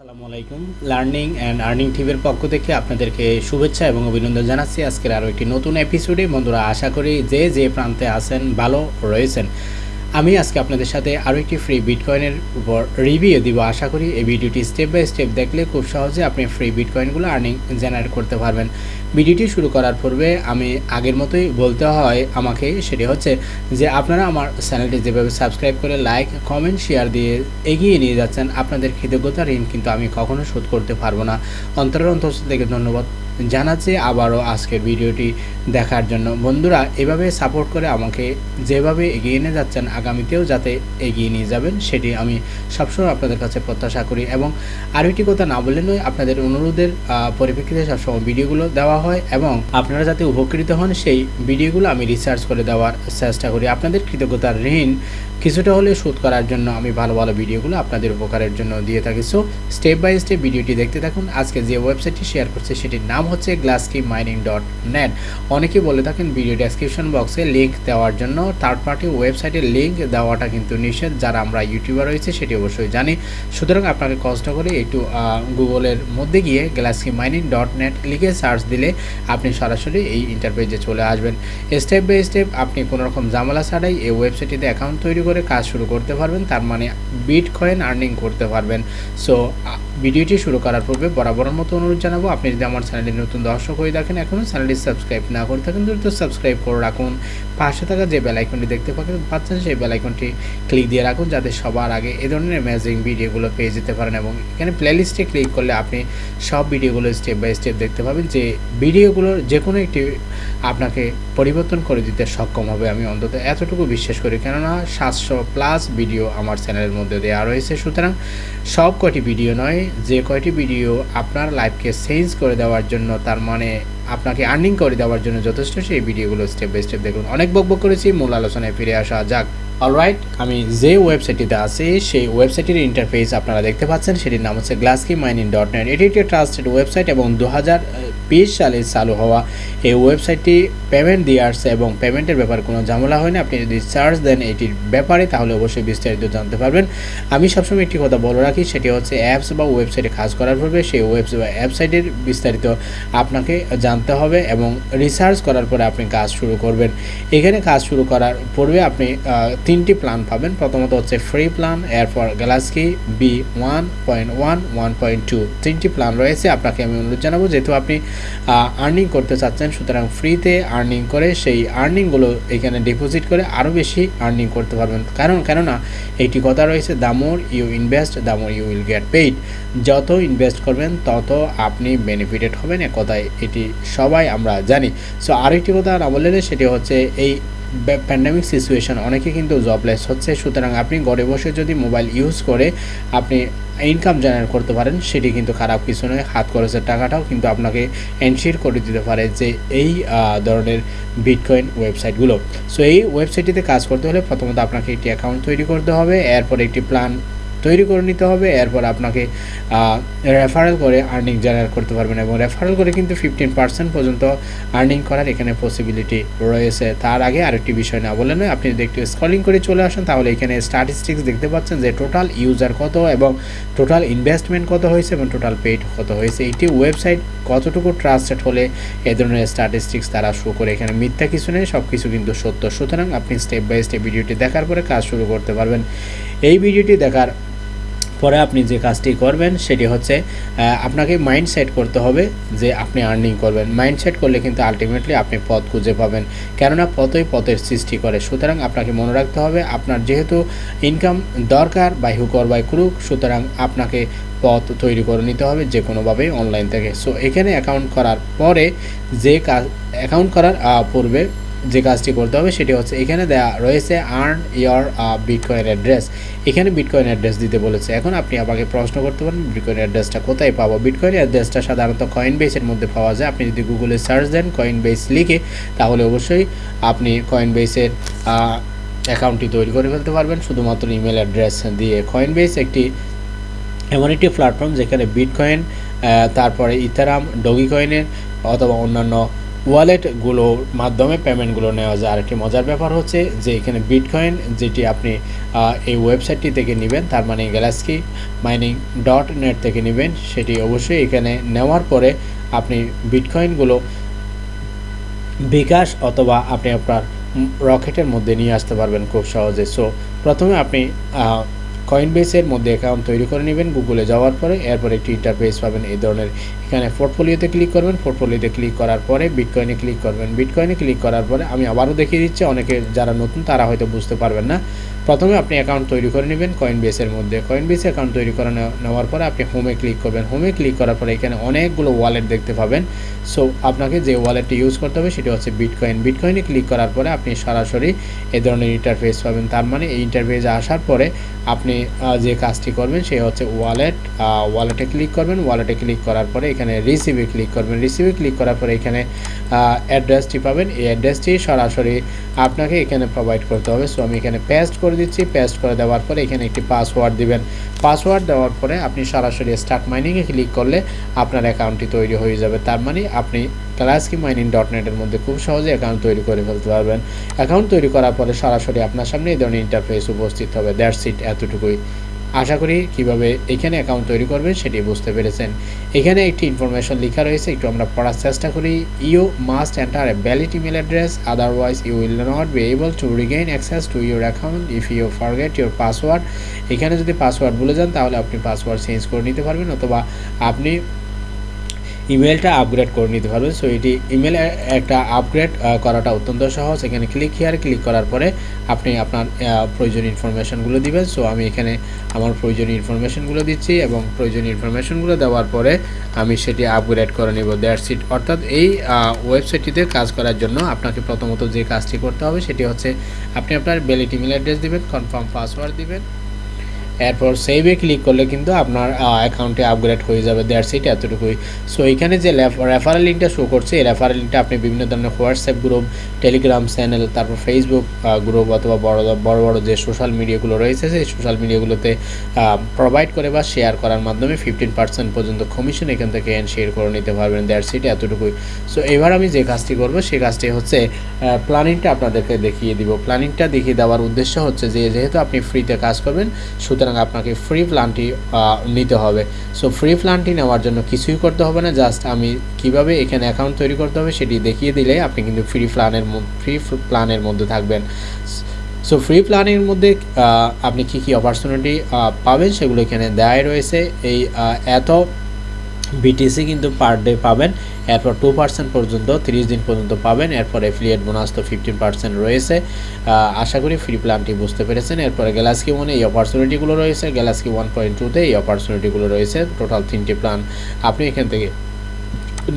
আসসালামু আলাইকুম। Learning and earning টিভির পক্ষ থেকে আপনাদেরকে শুভেচ্ছা এবং অভিনন্দন জানাচ্ছি। আজকের আরও একটি নতুন এপিসোডে বন্ধুরা, আশা করি যে যে প্রান্তে আছেন, ভালো রয়েছেন। আমি আজকে আপনাদের সাথে আরও একটি ফ্রি বিটকয়েনের উপর রিভিউ দিব। আশা করি এই ভিডিওটি স্টেপ বাই স্টেপ দেখলে খুব সহজে আপনি ফ্রি বিটকয়েনগুলো আর্নিং জেনারেট করতে পারবেন। ভিডিওটি শুরু করার পূর্বে আমি আগের মতোই বলতে হয় আমাকে, সেটি হচ্ছে যে আপনারা আমার চ্যানেলটি যেভাবে সাবস্ক্রাইব করে লাইক কমেন্ট শেয়ার দিয়ে এগিয়ে নিয়ে যাচ্ছেন, আপনাদের কৃতজ্ঞতা ঋণ কিন্তু আমি কখনো শোধ করতে পারব না। অন্তরের অন্তর থেকে ধন্যবাদ। জানাচ্ছি, আবারও আজকের ভিডিওটি দেখার জন্য। বন্ধুরা, এভাবে সাপোর্ট করে আমাকে যেভাবে এগিয়ে নিয়ে যাচ্ছেন, আগামীতেও যাতে এগিয়ে নিয়ে যাবেন, সেটি আমি সবসময় আপনাদের কাছে প্রত্যাশা করি। এবং আরও একটি কথা না বললে নয়, আপনাদের অনুরোধের পরিপ্রেক্ষিতে সবসময় ভিডিওগুলো দেওয়া হয় এবং আপনারা যাতে উপকৃত হন, সেই ভিডিওগুলো আমি রিসার্চ করে দেওয়ার চেষ্টা করি। আপনাদের কৃতজ্ঞতার ঋণ কিছুটা হলে শোধ করার জন্য আমি ভালো ভালো ভিডিওগুলো আপনাদের উপকারের জন্য দিয়ে থাকি। সো স্টেপ বাই স্টেপ ভিডিওটি দেখতে থাকুন। আজকে যে ওয়েবসাইটটি শেয়ার করছে, সেটির নাম হচ্ছে গ্লাসকি মাইনিং ডট নেট অনেকেই বলে থাকেন ভিডিও ডেসক্রিপশন বক্সে লিঙ্ক দেওয়ার জন্য থার্ড পার্টি ওয়েবসাইটের লিঙ্ক দেওয়াটা কিন্তু নিষেধ। যারা আমরা ইউটিউবার রয়েছে, সেটি অবশ্যই জানি। সুতরাং আপনাকে কষ্ট করে একটু গুগলের মধ্যে গিয়ে গ্লাসকি মাইনিং ডট নেট লিখে সার্চ দিলে আপনি সরাসরি এই ইন্টারপেজে চলে আসবেন। স্টেপ বাই স্টেপ আপনি কোনো রকম জামালা ছাড়াই এই ওয়েবসাইটটিতে অ্যাকাউন্ট তৈরি করে কাজ শুরু করতে পারবেন, তার মানে বিট কয়েন আর্নিং করতে পারবেন। সো ভিডিওটি শুরু করার পূর্বে বরাবরের মতো অনুরোধ জানাব, আপনি যদি আমার চ্যানেলটি নতুন দর্শক হয়ে থাকেন এখনও চ্যানেলটি সাবস্ক্রাইব না করে থাকেন, দ্রুত সাবস্ক্রাইব করে রাখুন। পাশে থাকা যে বেল আইকনটি দেখতে পাচ্ছেন সেই বেল আইকনটি ক্লিক দিয়ে রাখুন, যাতে সবার আগে এ ধরনের অ্যামেজিং ভিডিওগুলো পেয়ে যেতে পারেন এবং এখানে প্লেলিস্টে ক্লিক করলে আপনি সব ভিডিওগুলো স্টেপ বাই স্টেপ দেখতে পাবেন যে ভিডিওগুলোর যে কোনো একটি আপনাকে পরিবর্তন করে দিতে সক্ষম হবে, আমি অন্তত এতটুকু বিশ্বাস করি। কেননা সাতশো প্লাস ভিডিও আমার চ্যানেলের মধ্যে দেওয়া রয়েছে। সুতরাং সব কয়টি ভিডিও নয়, যে কয়টি ভিডিও আপনার লাইফকে চেঞ্জ করে দেওয়ার জন্য, তার মানে আপনাকে আর্নিং করে দেওয়ার জন্য যথেষ্ট, সেই ভিডিওগুলো স্টেপ বাই স্টেপ দেখুন। অনেক বকবক করেছি, মূল আলোচনায় ফিরে আসা যাক। অলরাইট আমি যে ওয়েবসাইটটিতে আছি, সেই ওয়েবসাইটের ইন্টারফেস আপনারা দেখতে পাচ্ছেন, সেটির নাম হচ্ছে গ্লাসকি মাইনিং ডট নেট এটি একটি ট্রাস্টেড ওয়েবসাইট এবং দু হাজার বিশ সালে চালু হওয়া এই ওয়েবসাইটটি পেমেন্ট দিয়ে আসছে এবং পেমেন্টের ব্যাপারে কোনো ঝামেলা হয় না আপনি যদি চার্জ দেন এটির ব্যাপারে, তাহলে অবশ্যই বিস্তারিত জানতে পারবেন। আমি সবসময় একটি কথা বলে রাখি, সেটি হচ্ছে অ্যাপস বা ওয়েবসাইটে কাজ করার পূর্বে সেই ওয়েবস বা ওয়েবসাইটের বিস্তারিত আপনাকে জানতে হবে এবং রিসার্চ করার পরে আপনি কাজ শুরু করবেন। এখানে কাজ শুরু করার পূর্বে আপনি তিনটি প্ল্যান পাবেন। প্রথমত হচ্ছে ফ্রি প্ল্যান এরপর galaxy B one point one one point two তিনটি প্ল্যান রয়েছে, আপনাকে আমি অনুরোধ জানাব, যেহেতু আপনি আর্নিং করতে চাচ্ছেন, সুতরাং ফ্রিতে আর্নিং করে সেই আর্নিংগুলো এখানে ডিপোজিট করে আরও বেশি আর্নিং করতে পারবেন। কারণ, কেননা একটি কথা রয়েছে the more you invest the more you will get paid যত ইনভেস্ট করবেন, তত আপনি বেনিফিটেড হবেন। এক কথায় এটি সবাই আমরা জানি। সো আরেকটি কথা না বললে সেটি হচ্ছে এই প্যান্ডামিক সিচুয়েশন অনেকে কিন্তু জবলেস হচ্ছে। সুতরাং আপনি ঘরে বসে যদি মোবাইল ইউজ করে আপনি ইনকাম জেনারেট করতে পারেন, সেটি কিন্তু খারাপ কিছু নয়। হাত খরচের টাকাটাও কিন্তু আপনাকে এনশিওর করে দিতে পারে যে এই ধরনের বিটকয়েন ওয়েবসাইটগুলো সো এই ওয়েবসাইটটিতে কাজ করতে হলে প্রথমত আপনাকে একটি অ্যাকাউন্ট তৈরি করতে হবে। এরপর একটি প্ল্যান তৈরি করে নিতে হবে, এরপর আপনাকে রেফারেল করে আর্নিং জেনারেট করতে পারবেন এবং রেফারেল করে কিন্তু ফিফটিন পার্সেন্ট পর্যন্ত আর্নিং করার এখানে পসিবিলিটি রয়েছে। তার আগে আরেকটি বিষয় না বলে নয়, আপনি যদি একটু স্কলিং করে চলে আসেন, তাহলে এখানে স্ট্যাটিস্টিক্স দেখতে পাচ্ছেন যে টোটাল ইউজার কত এবং টোটাল ইনভেস্টমেন্ট কত হয়েছে এবং টোটাল পেইড কত হয়েছে। একটি ওয়েবসাইট কতটুকু ট্রাস্টেড হলে এ ধরনের স্ট্যাটিস্টিক্স তারা শো করে। এখানে মিথ্যা কিছু নেই সব কিছু কিন্তু সত্য। সুতরাং আপনি স্টেপ বাই স্টেপ ভিডিওটি দেখার পরে কাজ শুরু করতে পারবেন। এই ভিডিওটি দেখার পরে আপনি যে কাজটি করবেন, সেটি হচ্ছে আপনাকে মাইন্ড সেট করতে হবে যে আপনি আর্নিং করবেন। মাইন্ড সেট করলে কিন্তু আলটিমেটলি আপনি পথ খুঁজে পাবেন। কেননা পথই পথের সৃষ্টি করে। সুতরাং আপনাকে মনে রাখতে হবে, আপনার যেহেতু ইনকাম দরকার বাই হুকর বাই ক্রুক সুতরাং আপনাকে পথ তৈরি করে নিতে হবে যে কোনোভাবেই অনলাইন থেকে। সো এখানে অ্যাকাউন্ট করার পরে যে কাজ অ্যাকাউন্ট করার পূর্বে যে কাজটি করতে হবে সেটি হচ্ছে এখানে দেওয়া রয়েছে আর্ন ইয়ার বিটকয়েন অ্যাড্রেস এখানে বিটকয়েন অ্যাড্রেস দিতে বলেছে। এখন আপনি আমাকে প্রশ্ন করতে পারেন বিটকয়েন অ্যাড্রেসটা কোথায় পাবো? বিটকয়েন অ্যাড্রেসটা সাধারণত কয়েন বেসের মধ্যে পাওয়া যায়। আপনি যদি গুগলে সার্চ দেন কয়েন বেস লিখে, তাহলে অবশ্যই আপনি কয়েন বেসের অ্যাকাউন্টটি তৈরি করে ফেলতে পারবেন। শুধুমাত্র ইমেল অ্যাড্রেস দিয়ে। কয়েন বেস একটি, এমন একটি প্ল্যাটফর্ম যেখানে বিটকয়েন তারপরে ইথারাম ডগি কয়েনের অথবা অন্যান্য ওয়ালেটগুলোর মাধ্যমে পেমেন্টগুলো নেওয়া যায়। আরেকটি মজার ব্যাপার হচ্ছে যে এখানে বিটকয়েন যেটি আপনি এই ওয়েবসাইটটি থেকে নেবেন, তার মানে গ্যালাস্কি মাইনিং ডট নেট থেকে নেবেন, সেটি অবশ্যই এখানে নেওয়ার পরে আপনি বিটকয়েনগুলো বিকাশ অথবা আপনি আপনার রকেটের মধ্যে নিয়ে আসতে পারবেন খুব সহজে। সো প্রথমে আপনি কয়েন বেসের মধ্যে অ্যাকাউন্ট তৈরি করে নেবেন গুগলে যাওয়ার পরে, এরপর একটি ইন্টারফেস পাবেন এই ধরনের। এখানে পোর্টফোলিওতে ক্লিক করবেন পোর্টফোলিওতে ক্লিক করার পরে বিটকয়েনে ক্লিক করবেন। বিটকয়েনে ক্লিক করার পরে, আমি আবারও দেখিয়ে দিচ্ছি, অনেকে যারা নতুন, তারা হয়তো বুঝতে পারবেন না। প্রথমে আপনি অ্যাকাউন্ট তৈরি করে নেবেন কয়েন বেসের মধ্যে। কয়েন বেসে অ্যাকাউন্ট তৈরি করে নেওয়ার পরে আপনি হোমে ক্লিক করবেন। হোমে ক্লিক করার পরে এখানে অনেকগুলো ওয়ালেট দেখতে পাবেন। সো আপনাকে যে ওয়ালেটটি ইউজ করতে হবে সেটি হচ্ছে বিটকয়েন বিটকয়েনে ক্লিক করার পরে আপনি সরাসরি এ ধরনের ইন্টারফেস পাবেন। তার মানে এই ইন্টারফেসে আসার পরে আপনি যে কাজটি করবেন সে হচ্ছে ওয়ালেট ওয়ালেটে ক্লিক করবেন। ওয়ালেটে ক্লিক করার পরে এখানে রিসিভে ক্লিক করবেন। রিসিভে ক্লিক করার পরে এখানে অ্যাড্রেসটি পাবেন। এই অ্যাড্রেসটি সরাসরি আপনাকে এখানে প্রোভাইড করতে হবে। সো আমি এখানে পেস্ট করে দিচ্ছি পেস্ট করে দেওয়ার পরে এখানে একটি পাসওয়ার্ড দিবেন। পাসওয়ার্ড দেওয়ার পরে আপনি সরাসরি স্টার্ট মাইনিংয়ে ক্লিক করলে আপনার অ্যাকাউন্টটি তৈরি হয়ে যাবে। তার মানে আপনি ক্লাসকি মাইনিং ডট নেটের মধ্যে খুব সহজে অ্যাকাউন্ট তৈরি করে ফেলতে পারবেন। অ্যাকাউন্ট তৈরি করার পরে সরাসরি আপনার সামনে এই ধরনের ইন্টারফেস উপস্থিত হবে। দ্যাটস ইট এতটুকুই। আশা করি কীভাবে এখানে অ্যাকাউন্ট তৈরি করবেন সেটি বুঝতে পেরেছেন। এখানে একটি ইনফরমেশন লেখা রয়েছে, একটু আমরা পড়ার চেষ্টা করি। You must enter a valid email address otherwise you will not be able to regain access to your account if you forget your password এখানে যদি পাসওয়ার্ড ভুলে যান, তাহলে আপনি পাসওয়ার্ড চেঞ্জ করে নিতে পারবেন, অথবা আপনি ইমেলটা আপগ্রেড করে নিতে পারবেন। সো এটি ইমেল একটা আপগ্রেড করাটা অত্যন্ত সহজ। এখানে ক্লিক হিয়ার ক্লিক করার পরে আপনি আপনার প্রয়োজনীয় ইনফরমেশানগুলো দিবেন। সো আমি এখানে আমার প্রয়োজনীয় ইনফরমেশানগুলো দিচ্ছি এবং প্রয়োজনীয় ইনফরমেশানগুলো দেওয়ার পরে আমি সেটি আপগ্রেড করে নেব। দ্যাটস সিট অর্থাৎ এই ওয়েবসাইটটিতে কাজ করার জন্য আপনাকে প্রথমত যে কাজটি করতে হবে সেটি হচ্ছে আপনি আপনার বেলিট ইমেল অ্যাড্রেস দিবেন কনফার্ম পাসওয়ার্ড দিবেন। এরপর সেভে ক্লিক করলে কিন্তু আপনার অ্যাকাউন্টে আপগ্রেড হয়ে যাবে। দেয়ার সিট এতটুকুই। সো এখানে যে রেফারেল লিঙ্কটা শো করছে, এই রেফারেল লিঙ্কটা আপনি বিভিন্ন ধরনের হোয়াটসঅ্যাপ গ্রুপ টেলিগ্রাম চ্যানেল তারপর ফেসবুক গ্রুপ অথবা বড় বড় বড় যে সোশ্যাল মিডিয়াগুলো রয়েছে, সেই সোশ্যাল মিডিয়াগুলোতে প্রোভাইড করে বা শেয়ার করার মাধ্যমে ফিফটিন পার্সেন্ট পর্যন্ত কমিশন এখান থেকে শেয়ার করে নিতে পারবেন। দেয়ার সিট এতটুকুই। সো এবার আমি যে কাজটি করব, সেই কাজটি হচ্ছে প্ল্যানিংটা আপনাদেরকে দেখিয়ে দিব। প্ল্যানিংটা দেখিয়ে দেওয়ার উদ্দেশ্য হচ্ছে যে, যেহেতু আপনি ফ্রিতে কাজ করবেন, সুতরাং সুতরাং আপনাকে ফ্রি প্ল্যানটি নিতে হবে। সো ফ্রি প্ল্যানটি নেওয়ার জন্য কিছুই করতে হবে না জাস্ট আমি কীভাবে এখানে অ্যাকাউন্ট তৈরি করতে হবে সেটি দেখিয়ে দিলে আপনি কিন্তু ফ্রি প্ল্যানের ফ্রি প্ল্যানের মধ্যে থাকবেন। সো ফ্রি প্ল্যানের মধ্যে আপনি কি কি অপরচুনিটি পাবেন সেগুলো এখানে দেওয়াই রয়েছে। এই এত বিটিসি কিন্তু পার ডে পাবেন। এরপর টু পার্সেন্ট পর্যন্ত, তিরিশ দিন পর্যন্ত পাবেন। এরপর এফিলিয়েট বোনাস তো ফিফটিন পার্সেন্ট রয়েছে। আশা করি ফ্রি প্ল্যানটি বুঝতে পেরেছেন। এরপরে গ্যালাক্সি ওয়ানে এই অপরচুনিটিগুলো রয়েছে। গ্যালাক্সি ওয়ান পয়েন্ট টুতে এই অপরচুনিটিগুলো রয়েছে। টোটাল তিনটি প্ল্যান আপনি এখান থেকে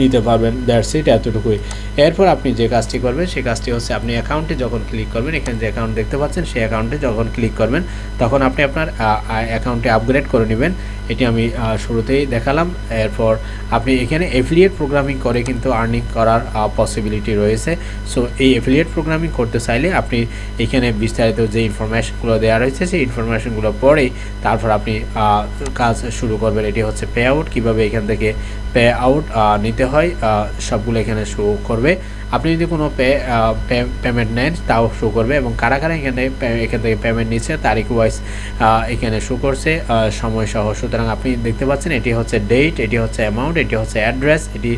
নিতে পারবেন দ্যাটস ইট এতটুকুই। এরপর আপনি যে কাজটি করবেন সেই কাজটি হচ্ছে আপনি অ্যাকাউন্টে যখন ক্লিক করবেন, এখানে যে অ্যাকাউন্ট দেখতে পাচ্ছেন, সেই অ্যাকাউন্টে যখন ক্লিক করবেন, তখন আপনি আপনার অ্যাকাউন্টে আপগ্রেড করে নেবেন। এটি আমি শুরুতেই দেখালাম। এরপর আপনি এখানে এফিলিয়েট প্রোগ্রামিং করে কিন্তু আর্নিং করার পসিবিলিটি রয়েছে। সো এই এফিলিয়েট প্রোগ্রামিং করতে চাইলে আপনি এখানে বিস্তারিত যে ইনফরমেশনগুলো দেওয়া রয়েছে, সেই ইনফরমেশনগুলো পরেই তারপর আপনি কাজ শুরু করবেন। এটি হচ্ছে পে আউট কীভাবে এখান থেকে পে আউট নিতে হয় সবগুলো এখানে শো করবে। আপনি যদি কোনো পেমেন্ট নেন, তাও শো করবে এবং কারা কারা এখানে এখান থেকে পেমেন্ট নিচ্ছে, তারিখ ওয়াইজ এখানে শো করছে সময় সহ। সুতরাং আপনি দেখতে পাচ্ছেন, এটি হচ্ছে ডেট এটি হচ্ছে অ্যামাউন্ট এটি হচ্ছে অ্যাড্রেস এটি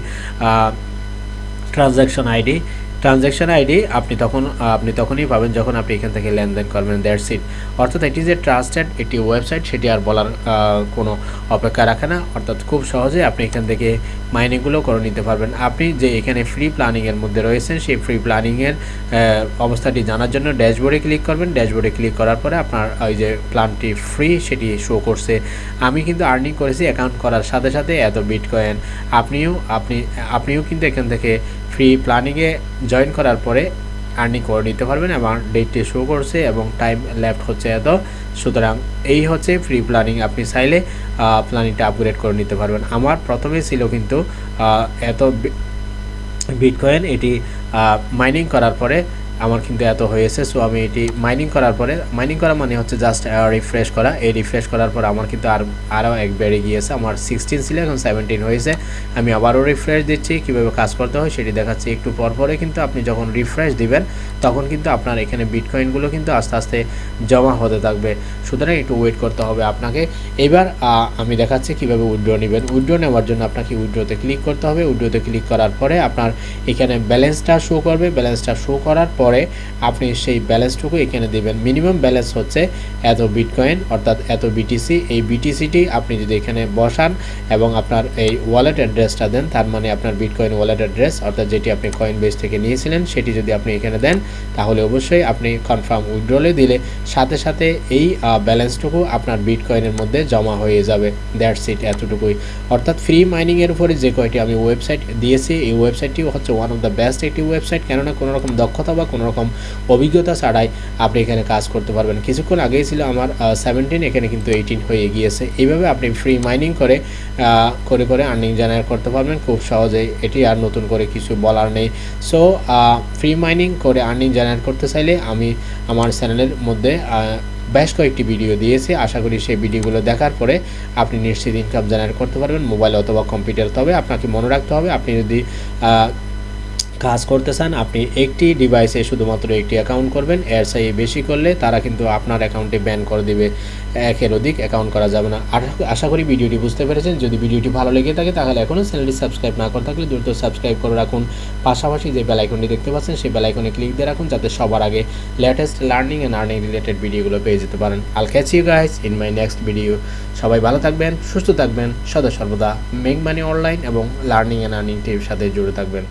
ট্রানজ্যাকশন আইডি ট্রানজ্যাকশন আইডি আপনি তখন, আপনি তখনই পাবেন যখন আপনি এখান থেকে লেনদেন করবেন দ্যাটস ইট অর্থাৎ এটি যে ট্রাস্টেড একটি ওয়েবসাইট সেটি আর বলার কোনো অপেক্ষা রাখে না। অর্থাৎ খুব সহজে আপনি এখান থেকে মাইনিংগুলো করে নিতে পারবেন। আপনি যে এখানে ফ্রি প্ল্যানিংয়ের মধ্যে রয়েছেন, সেই ফ্রি প্ল্যানিংয়ের অবস্থাটি জানার জন্য ড্যাশবোর্ডে ক্লিক করবেন। ড্যাশবোর্ডে ক্লিক করার পরে আপনার ওই যে প্ল্যানটি ফ্রি সেটি শো করছে। আমি কিন্তু আর্নিং করেছি অ্যাকাউন্ট করার সাথে সাথে এত বিট কয়েন আপনিও, আপনি, আপনিও কিন্তু এখান থেকে ফ্রি প্ল্যানিংয়ে জয়েন করার পরে আর্নিং করে নিতে পারবেন এবং ডেটটি শো করছে এবং টাইম লেফট হচ্ছে এত। সুতরাং এই হচ্ছে ফ্রি প্ল্যানিং আপনি চাইলে প্ল্যানিংটা আপগ্রেড করে নিতে পারবেন। আমার প্রথমে ছিল কিন্তু এত বিটকয়েন এটি মাইনিং করার পরে আমার কিন্তু এত হয়েছে সো আমি এটি মাইনিং করার পরে মাইনিং করা মানে হচ্ছে জাস্ট রিফ্রেশ করা। এই রিফ্রেশ করার পর আমার কিন্তু আর, আরও এক বেড়ে গিয়েছে, আমার সিক্সটিন ছিল, এখন সেভেন্টিন হয়েছে। আমি আবারও রিফ্রেশ দিচ্ছি, কীভাবে কাজ করতে হয় সেটি দেখাচ্ছি একটু পর পরে, কিন্তু আপনি যখন রিফ্রেশ দিবেন, তখন কিন্তু আপনার এখানে বিটকয়েনগুলো কিন্তু আস্তে আস্তে জমা হতে থাকবে। সুতরাং একটু ওয়েট করতে হবে আপনাকে। এবার আমি দেখাচ্ছি কীভাবে উইড্রো নেবেন। উইড্রো নেওয়ার জন্য আপনাকে উইড্রোতে ক্লিক করতে হবে। উইড্রোতে ক্লিক করার পরে আপনার এখানে ব্যালেন্সটা শো করবে। ব্যালেন্সটা শো করার পরে আপনি সেই ব্যালেন্সটুকু এখানে দেবেন। মিনিমাম ব্যালেন্স হচ্ছে এত বিটকয়েন, অর্থাৎ এত বিটিসি এই বিটিসিটি আপনি যদি এখানে বসান এবং আপনার এই ওয়ালেট অ্যাড্রেসটা দেন, তার মানে আপনার বিটকয়েন ওয়ালেট অ্যাড্রেস অর্থাৎ যেটি আপনি কয়েন বেস থেকে নিয়েছিলেন, সেটি যদি আপনি এখানে দেন, তাহলে অবশ্যই আপনি কনফার্ম উইড্রলে দিলে সাথে সাথে এই ব্যালেন্সটুকু আপনার বিটকয়েনের মধ্যে জমা হয়ে যাবে। দ্যাটস ইট এতটুকুই। অর্থাৎ ফ্রি মাইনিংয়ের উপরে যে কয়টি আমি ওয়েবসাইট দিয়েছি, এই ওয়েবসাইটটি হচ্ছে ওয়ান অফ দ্য বেস্ট একটি ওয়েবসাইট কেননা কোনো রকম দক্ষতা বা কোনো রকম অভিজ্ঞতা ছাড়াই আপনি এখানে কাজ করতে পারবেন। কিছুক্ষণ আগেই ছিল আমার সেভেন্টিন এখানে কিন্তু এইটিন হয়ে গিয়েছে। এইভাবে আপনি ফ্রি মাইনিং করে করে করে আর্নিং জেনারেট করতে পারবেন। খুব সহজেই এটি আর নতুন করে কিছু বলার নেই। সো ফ্রি মাইনিং করে আর্নিং জেনারেট করতে চাইলে আমি আমার চ্যানেলের মধ্যে বেশ কয়েকটি ভিডিও দিয়েছি। আশা করি সেই ভিডিওগুলো দেখার পরে আপনি নিশ্চিত ইনকাম জেনারেট করতে পারবেন মোবাইল অথবা কম্পিউটার তবে আপনাকে মনে রাখতে হবে, আপনি যদি কাজ করতে চান আপনি একটি ডিভাইসে শুধুমাত্র একটি অ্যাকাউন্ট করবেন, এর চাই বেশি করলে তারা কিন্তু আপনার অ্যাকাউন্টে ব্যান করে দিবে, একের অধিক অ্যাকাউন্ট করা যাবে না। আশা করি ভিডিওটি বুঝতে পেরেছেন, যদি ভিডিওটি ভালো লেগে থাকে তাহলে এখনও চ্যানেলটি সাবস্ক্রাইব না করে থাকলে দ্রুত সাবস্ক্রাইব করে রাখুন। পাশাপাশি যে বেল আইকনটি দেখতে পাচ্ছেন, সেই বেল আইকনে ক্লিক দিয়ে রাখুন, যাতে সবার আগে latest learning and earning related ভিডিওগুলো পেয়ে যেতে পারেন। I'll catch you guys in my next video সবাই ভালো থাকবেন, সুস্থ থাকবেন, সদা সর্বদা মেক মানি অনলাইন এবং লার্নিং অ্যান্ড আর্নিং টিভির সাথে জুড়ে থাকবেন।